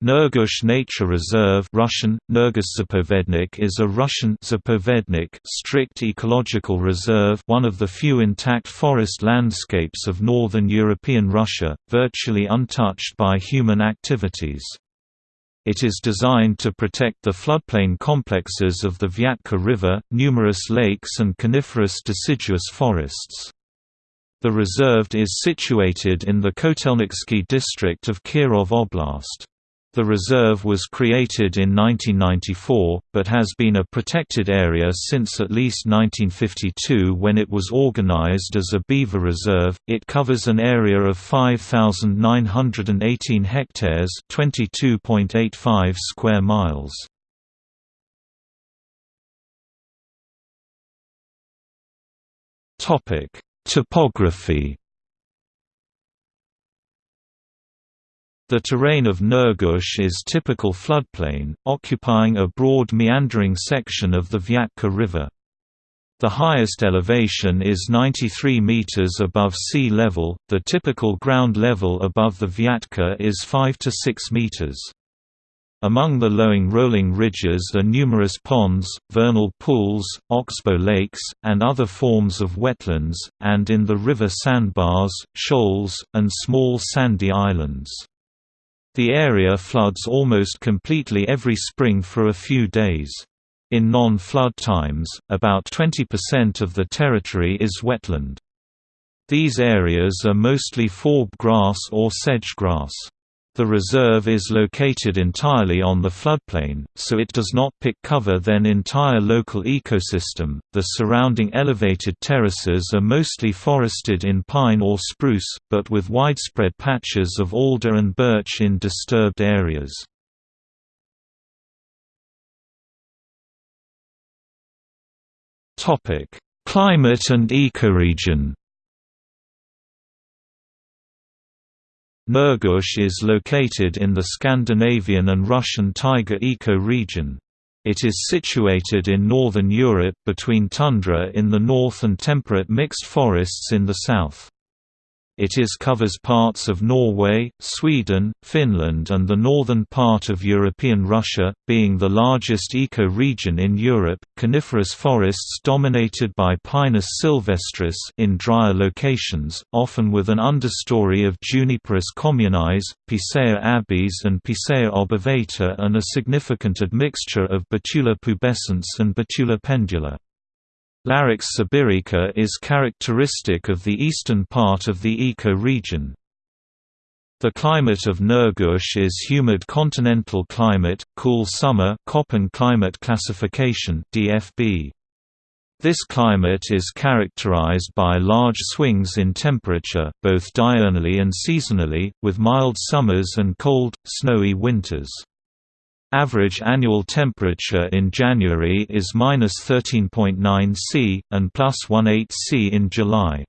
Nurgush Nature Reserve Russian, Nurgush is a Russian Zapovednik strict ecological reserve one of the few intact forest landscapes of northern European Russia, virtually untouched by human activities. It is designed to protect the floodplain complexes of the Vyatka River, numerous lakes and coniferous deciduous forests. The reserve is situated in the Kotelnitsky district of Kirov Oblast. The reserve was created in 1994, but has been a protected area since at least 1952 when it was organized as a beaver reserve. It covers an area of 5,918 hectares (22.85 square miles). Topic: Topography The terrain of Nurgush is typical floodplain, occupying a broad meandering section of the Vyatka River. The highest elevation is 93 meters above sea level, the typical ground level above the Vyatka is 5 to 6 meters. Among the lowing rolling ridges are numerous ponds, vernal pools, oxbow lakes, and other forms of wetlands, and in the river sandbars, shoals, and small sandy islands. The area floods almost completely every spring for a few days. In non-flood times, about 20% of the territory is wetland. These areas are mostly forb grass or sedge grass. The reserve is located entirely on the floodplain, so it does not pick cover then entire local ecosystem. The surrounding elevated terraces are mostly forested in pine or spruce, but with widespread patches of alder and birch in disturbed areas. Topic: Climate and ecoregion. Nurgush is located in the Scandinavian and Russian taiga eco-region. It is situated in northern Europe between tundra in the north and temperate mixed forests in the south. It is covers parts of Norway, Sweden, Finland and the northern part of European Russia, being the largest eco-region in Europe. Coniferous forests dominated by Pinus sylvestris in drier locations, often with an understory of Juniperus communis, Picea abies and Picea obovata and a significant admixture of Betula pubescens and Betula pendula. Larix sibirica is characteristic of the eastern part of the eco-region. The climate of Nurgush is humid continental climate, cool summer Köppen climate classification DFB. This climate is characterized by large swings in temperature, both diurnally and seasonally, with mild summers and cold, snowy winters. Average annual temperature in January is minus 13.9 C, and plus 18 C in July.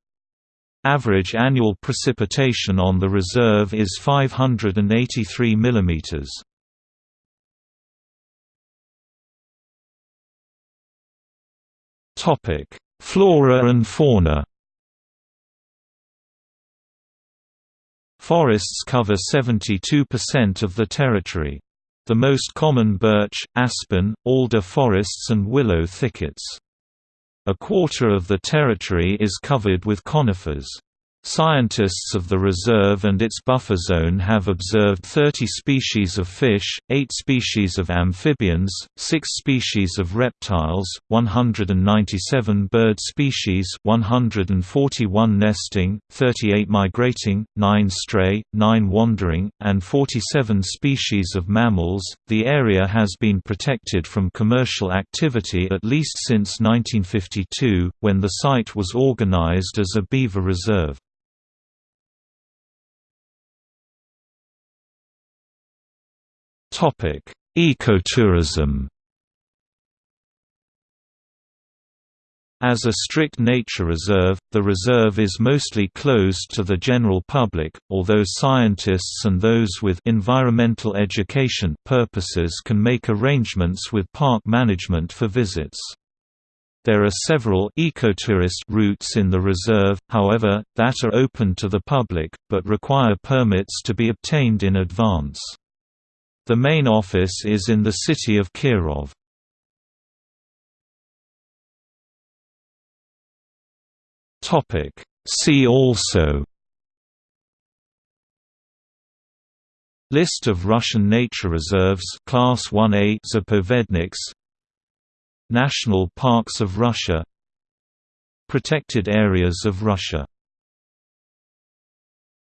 Average annual precipitation on the reserve is 583 mm. Flora and fauna Forests cover 72% of the territory. The most common birch, aspen, alder forests and willow thickets. A quarter of the territory is covered with conifers. Scientists of the reserve and its buffer zone have observed 30 species of fish, 8 species of amphibians, 6 species of reptiles, 197 bird species 141 nesting, 38 migrating, 9 stray, 9 wandering, and 47 species of mammals. The area has been protected from commercial activity at least since 1952, when the site was organized as a beaver reserve. Ecotourism As a strict nature reserve, the reserve is mostly closed to the general public, although scientists and those with environmental education purposes can make arrangements with park management for visits. There are several ecotourist routes in the reserve, however, that are open to the public, but require permits to be obtained in advance. The main office is in the city of Kirov. See also. List of Russian nature reserves Class 1A Zapovedniks. National parks of Russia. Protected areas of Russia